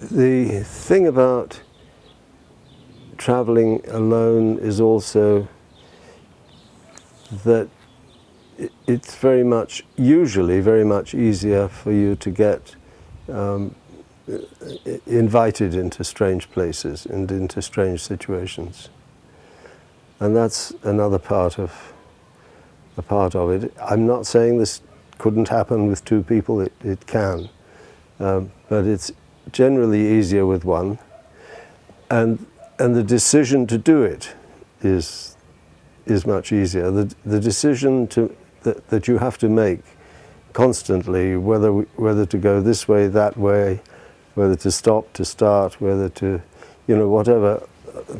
the thing about traveling alone is also that it's very much, usually very much easier for you to get um, invited into strange places and into strange situations. And that's another part of a part of it. I'm not saying this couldn't happen with two people, it, it can. Um, but it's generally easier with one. And, and the decision to do it is, is much easier. The, the decision to, that, that you have to make constantly, whether, whether to go this way, that way, whether to stop, to start, whether to, you know, whatever,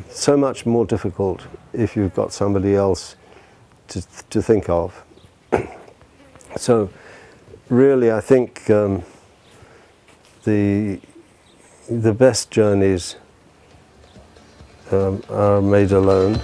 so much more difficult if you've got somebody else to, to think of. so really I think um, the, the best journeys um, are made alone.